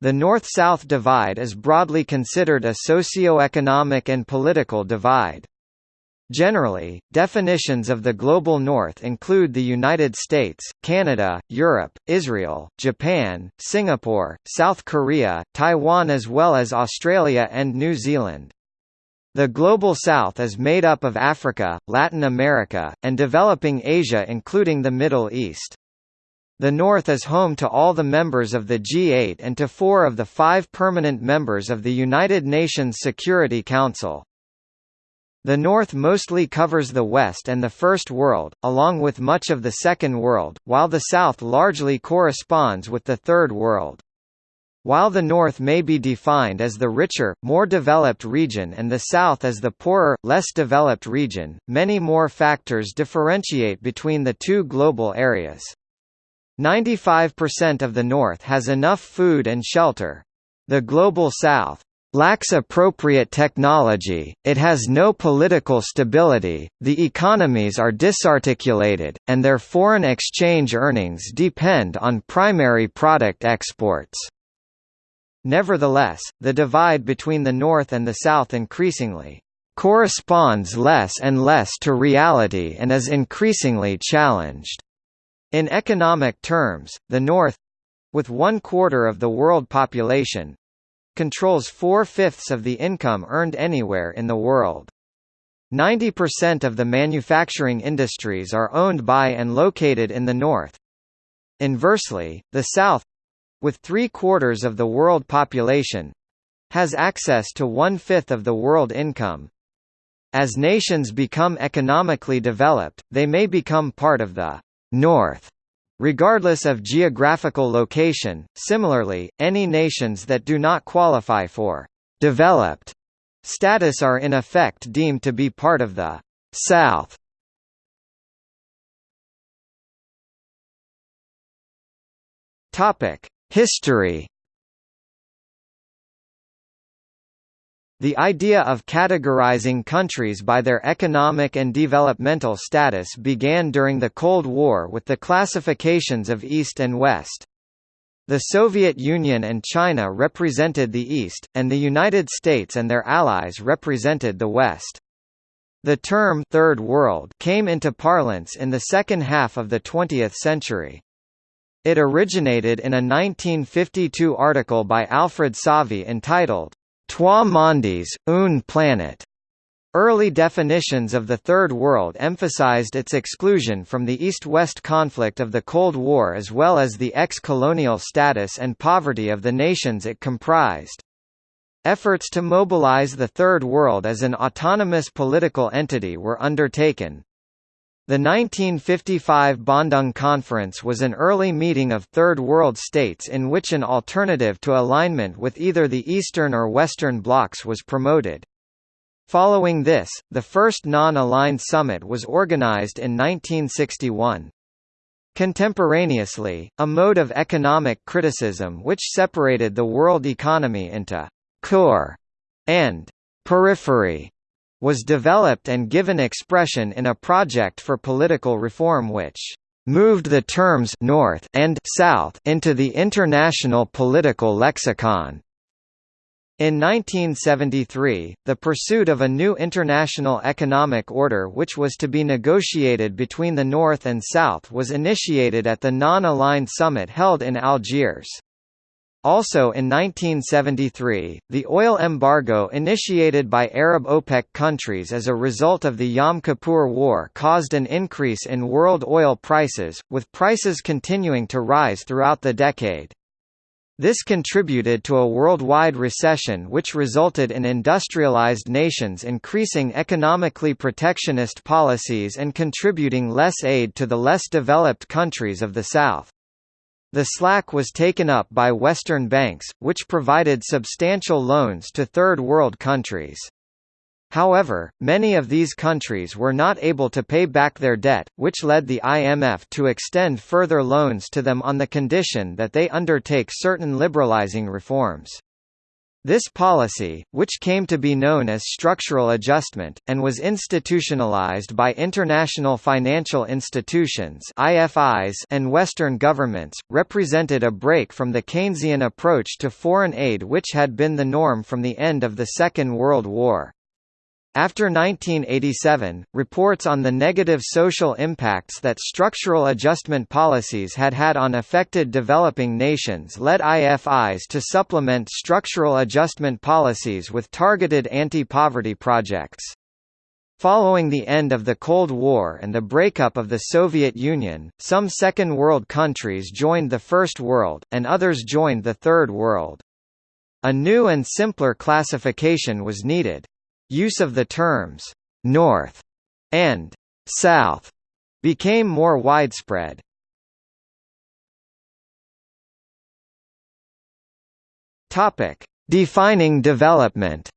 The North-South divide is broadly considered a socio-economic and political divide. Generally, definitions of the Global North include the United States, Canada, Europe, Israel, Japan, Singapore, South Korea, Taiwan as well as Australia and New Zealand. The Global South is made up of Africa, Latin America, and developing Asia including the Middle East. The North is home to all the members of the G8 and to four of the five permanent members of the United Nations Security Council. The North mostly covers the West and the First World, along with much of the Second World, while the South largely corresponds with the Third World. While the North may be defined as the richer, more developed region and the South as the poorer, less developed region, many more factors differentiate between the two global areas. 95% of the North has enough food and shelter. The Global South lacks appropriate technology, it has no political stability, the economies are disarticulated, and their foreign exchange earnings depend on primary product exports. Nevertheless, the divide between the North and the South increasingly corresponds less and less to reality and is increasingly challenged. In economic terms, the North—with one-quarter of the world population, controls four-fifths of the income earned anywhere in the world. 90% of the manufacturing industries are owned by and located in the North. Inversely, the South—with three-quarters of the world population—has access to one-fifth of the world income. As nations become economically developed, they may become part of the North regardless of geographical location. Similarly, any nations that do not qualify for developed status are in effect deemed to be part of the South. Topic: History The idea of categorizing countries by their economic and developmental status began during the Cold War with the classifications of East and West. The Soviet Union and China represented the East, and the United States and their allies represented the West. The term Third World came into parlance in the second half of the 20th century. It originated in a 1952 article by Alfred Sauvy entitled, Trois mondes, une planète. Early definitions of the Third World emphasized its exclusion from the East-West conflict of the Cold War as well as the ex-colonial status and poverty of the nations it comprised. Efforts to mobilize the Third World as an autonomous political entity were undertaken. The 1955 Bandung Conference was an early meeting of Third World states in which an alternative to alignment with either the Eastern or Western blocs was promoted. Following this, the first non-aligned summit was organized in 1961. Contemporaneously, a mode of economic criticism which separated the world economy into «core» and «periphery» was developed and given expression in a project for political reform which moved the terms North and South into the international political lexicon. In 1973, the pursuit of a new international economic order which was to be negotiated between the North and South was initiated at the Non-Aligned Summit held in Algiers. Also in 1973, the oil embargo initiated by Arab OPEC countries as a result of the Yom Kippur War caused an increase in world oil prices, with prices continuing to rise throughout the decade. This contributed to a worldwide recession which resulted in industrialized nations increasing economically protectionist policies and contributing less aid to the less developed countries of the South. The slack was taken up by Western banks, which provided substantial loans to Third World countries. However, many of these countries were not able to pay back their debt, which led the IMF to extend further loans to them on the condition that they undertake certain liberalizing reforms. This policy, which came to be known as structural adjustment, and was institutionalized by international financial institutions IFIs and Western governments, represented a break from the Keynesian approach to foreign aid which had been the norm from the end of the Second World War. After 1987, reports on the negative social impacts that structural adjustment policies had had on affected developing nations led IFIs to supplement structural adjustment policies with targeted anti-poverty projects. Following the end of the Cold War and the breakup of the Soviet Union, some Second World countries joined the First World, and others joined the Third World. A new and simpler classification was needed. Use of the terms «North» and «South» became more widespread. Defining development.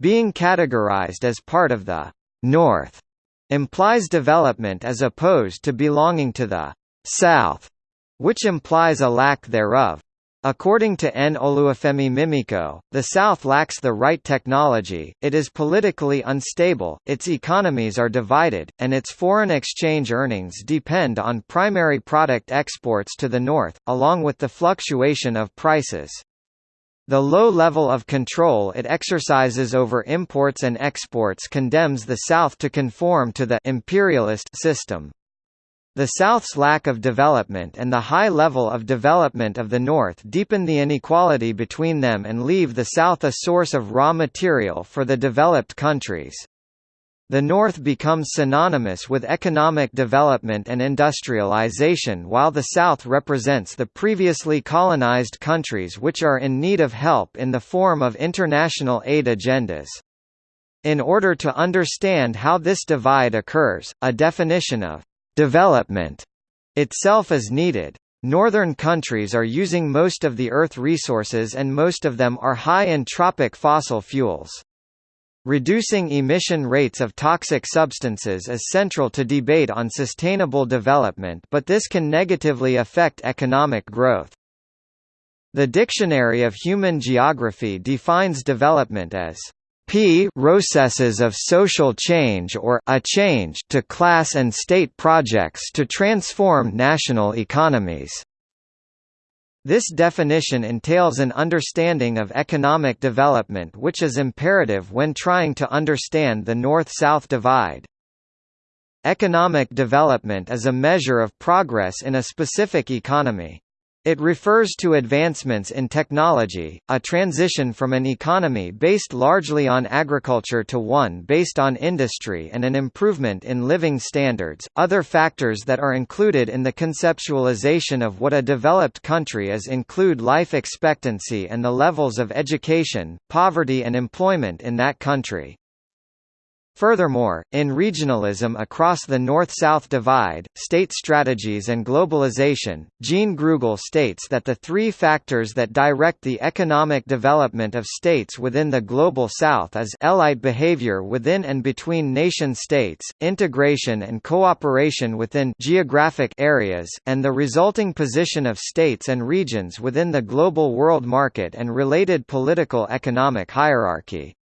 Being categorized as part of the North implies development as opposed to belonging to the South, which implies a lack thereof. According to N. Oluwafemi Mimiko, the South lacks the right technology, it is politically unstable, its economies are divided, and its foreign exchange earnings depend on primary product exports to the North, along with the fluctuation of prices. The low level of control it exercises over imports and exports condemns the South to conform to the imperialist system. The South's lack of development and the high level of development of the North deepen the inequality between them and leave the South a source of raw material for the developed countries. The North becomes synonymous with economic development and industrialization while the South represents the previously colonized countries which are in need of help in the form of international aid agendas. In order to understand how this divide occurs, a definition of Development itself is needed. Northern countries are using most of the Earth resources and most of them are high entropic fossil fuels. Reducing emission rates of toxic substances is central to debate on sustainable development but this can negatively affect economic growth. The Dictionary of Human Geography defines development as p processes of social change or a change to class and state projects to transform national economies. This definition entails an understanding of economic development which is imperative when trying to understand the North-South divide. Economic development is a measure of progress in a specific economy. It refers to advancements in technology, a transition from an economy based largely on agriculture to one based on industry and an improvement in living standards. Other factors that are included in the conceptualization of what a developed country is include life expectancy and the levels of education, poverty and employment in that country. Furthermore, in regionalism across the North-South divide, state strategies and globalization, Jean Grugel states that the three factors that direct the economic development of states within the Global South is elite behavior within and between nation-states, integration and cooperation within geographic areas, and the resulting position of states and regions within the global world market and related political economic hierarchy.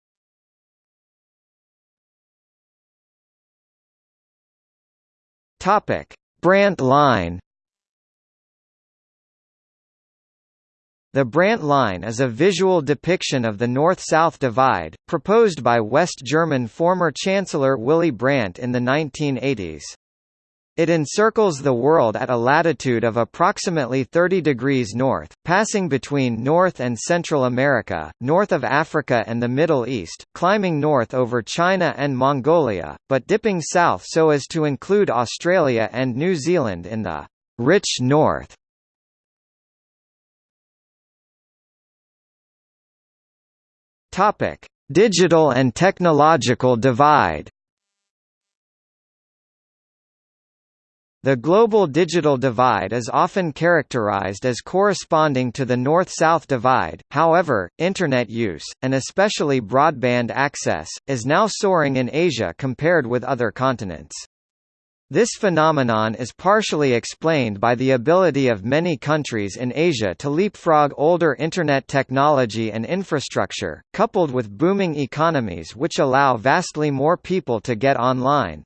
Topic: Brandt line. The Brandt line is a visual depiction of the North-South divide, proposed by West German former Chancellor Willy Brandt in the 1980s. It encircles the world at a latitude of approximately 30 degrees north, passing between North and Central America, north of Africa and the Middle East, climbing north over China and Mongolia, but dipping south so as to include Australia and New Zealand in the rich north. Digital and technological divide The global digital divide is often characterized as corresponding to the North-South divide, however, Internet use, and especially broadband access, is now soaring in Asia compared with other continents. This phenomenon is partially explained by the ability of many countries in Asia to leapfrog older Internet technology and infrastructure, coupled with booming economies which allow vastly more people to get online.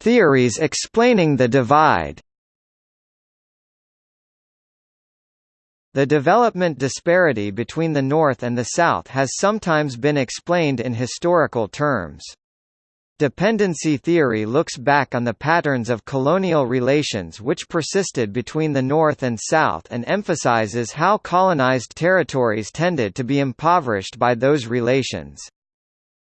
Theories explaining the divide The development disparity between the North and the South has sometimes been explained in historical terms. Dependency theory looks back on the patterns of colonial relations which persisted between the North and South and emphasizes how colonized territories tended to be impoverished by those relations.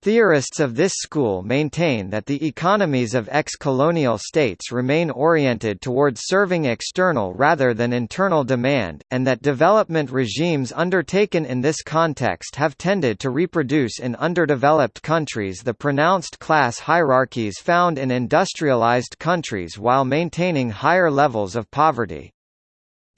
Theorists of this school maintain that the economies of ex-colonial states remain oriented towards serving external rather than internal demand, and that development regimes undertaken in this context have tended to reproduce in underdeveloped countries the pronounced class hierarchies found in industrialized countries while maintaining higher levels of poverty.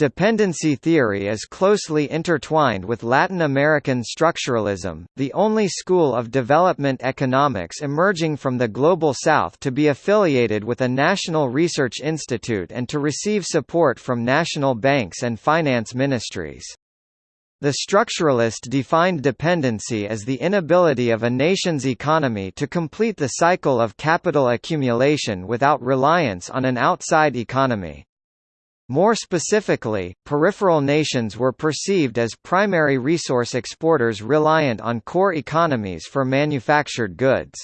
Dependency theory is closely intertwined with Latin American structuralism, the only school of development economics emerging from the Global South to be affiliated with a national research institute and to receive support from national banks and finance ministries. The structuralist defined dependency as the inability of a nation's economy to complete the cycle of capital accumulation without reliance on an outside economy. More specifically, peripheral nations were perceived as primary resource exporters reliant on core economies for manufactured goods.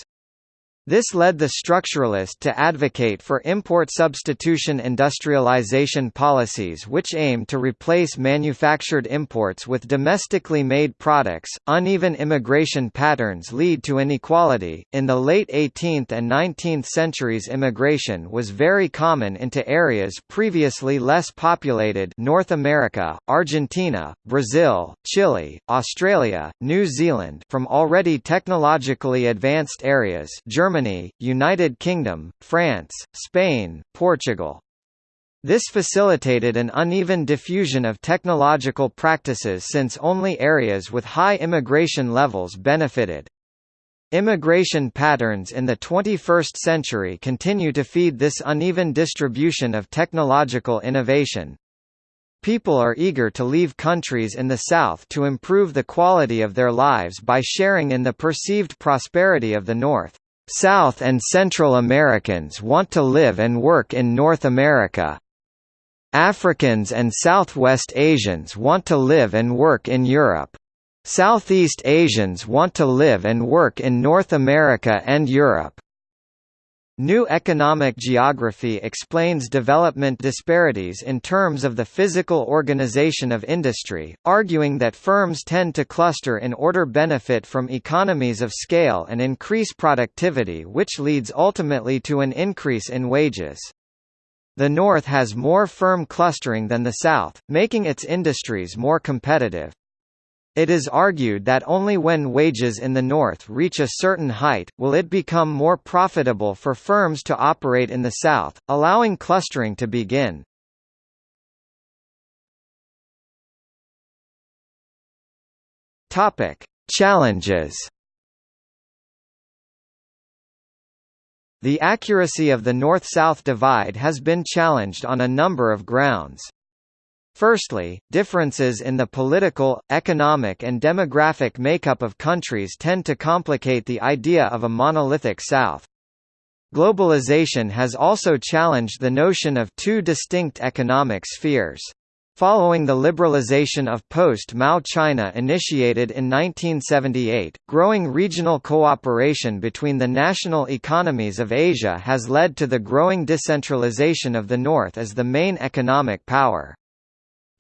This led the structuralist to advocate for import substitution industrialization policies which aim to replace manufactured imports with domestically made products. Uneven immigration patterns lead to inequality. In the late 18th and 19th centuries, immigration was very common into areas previously less populated North America, Argentina, Brazil, Chile, Australia, New Zealand from already technologically advanced areas Germany Germany, United Kingdom, France, Spain, Portugal. This facilitated an uneven diffusion of technological practices since only areas with high immigration levels benefited. Immigration patterns in the 21st century continue to feed this uneven distribution of technological innovation. People are eager to leave countries in the South to improve the quality of their lives by sharing in the perceived prosperity of the North. South and Central Americans want to live and work in North America. Africans and Southwest Asians want to live and work in Europe. Southeast Asians want to live and work in North America and Europe. New economic geography explains development disparities in terms of the physical organization of industry, arguing that firms tend to cluster in order benefit from economies of scale and increase productivity which leads ultimately to an increase in wages. The North has more firm clustering than the South, making its industries more competitive. It is argued that only when wages in the North reach a certain height, will it become more profitable for firms to operate in the South, allowing clustering to begin. Challenges The accuracy of the North-South divide has been challenged on a number of grounds. Firstly, differences in the political, economic and demographic makeup of countries tend to complicate the idea of a monolithic South. Globalization has also challenged the notion of two distinct economic spheres. Following the liberalization of post-Mao China initiated in 1978, growing regional cooperation between the national economies of Asia has led to the growing decentralization of the North as the main economic power.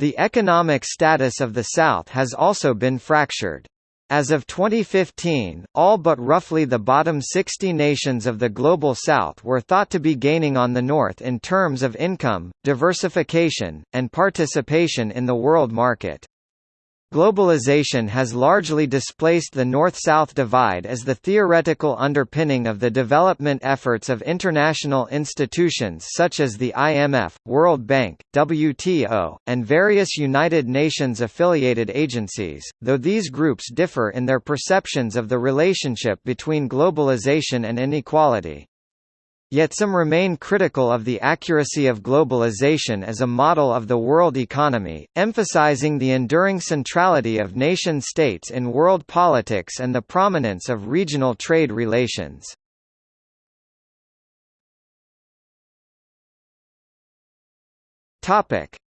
The economic status of the South has also been fractured. As of 2015, all but roughly the bottom 60 nations of the Global South were thought to be gaining on the North in terms of income, diversification, and participation in the world market. Globalization has largely displaced the North-South divide as the theoretical underpinning of the development efforts of international institutions such as the IMF, World Bank, WTO, and various United Nations-affiliated agencies, though these groups differ in their perceptions of the relationship between globalization and inequality. Yet some remain critical of the accuracy of globalization as a model of the world economy, emphasizing the enduring centrality of nation-states in world politics and the prominence of regional trade relations.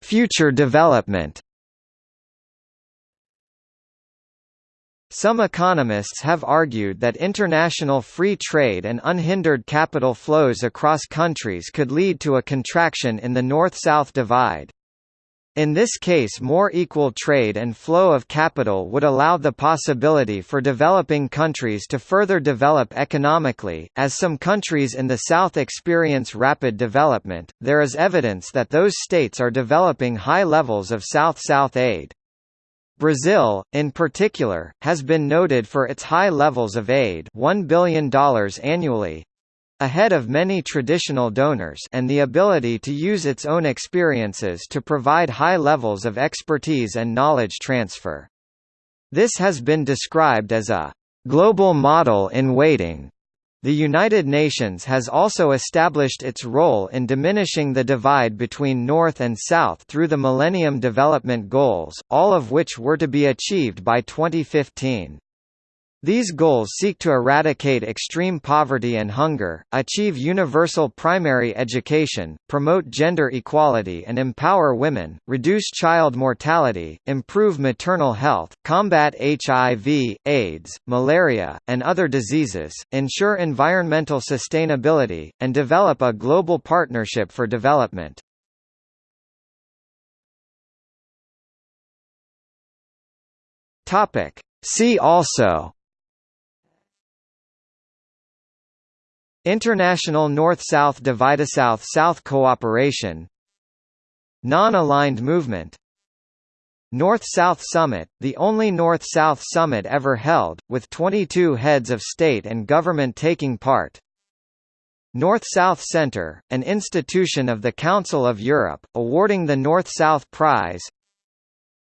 Future development Some economists have argued that international free trade and unhindered capital flows across countries could lead to a contraction in the North-South divide. In this case more equal trade and flow of capital would allow the possibility for developing countries to further develop economically. As some countries in the South experience rapid development, there is evidence that those states are developing high levels of South-South aid. Brazil, in particular, has been noted for its high levels of aid $1 billion annually ahead of many traditional donors and the ability to use its own experiences to provide high levels of expertise and knowledge transfer. This has been described as a global model in waiting. The United Nations has also established its role in diminishing the divide between North and South through the Millennium Development Goals, all of which were to be achieved by 2015. These goals seek to eradicate extreme poverty and hunger, achieve universal primary education, promote gender equality and empower women, reduce child mortality, improve maternal health, combat HIV, AIDS, malaria, and other diseases, ensure environmental sustainability, and develop a global partnership for development. See also International North-South Divide South-South Cooperation Non-aligned movement. North-South Summit, the only North-South summit ever held, with 22 heads of state and government taking part. North-South Center, an institution of the Council of Europe, awarding the North-South Prize.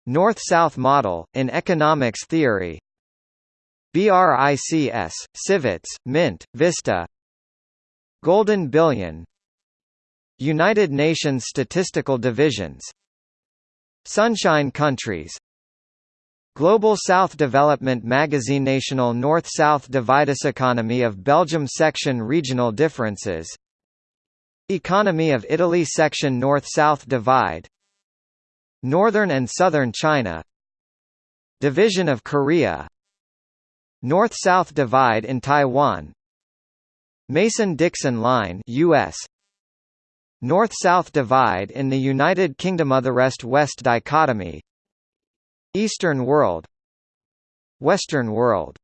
North-South Model, in economics theory. BRICS, Civets, Mint, Vista Golden Billion United Nations Statistical Divisions Sunshine Countries Global South Development Magazine National North-South Dividus Economy of Belgium Section Regional Differences Economy of Italy Section North-South Divide Northern and Southern China Division of Korea North-South Divide in Taiwan Mason-Dixon Line US North-South Divide in the United Kingdom of the West-West dichotomy. Eastern World. Western World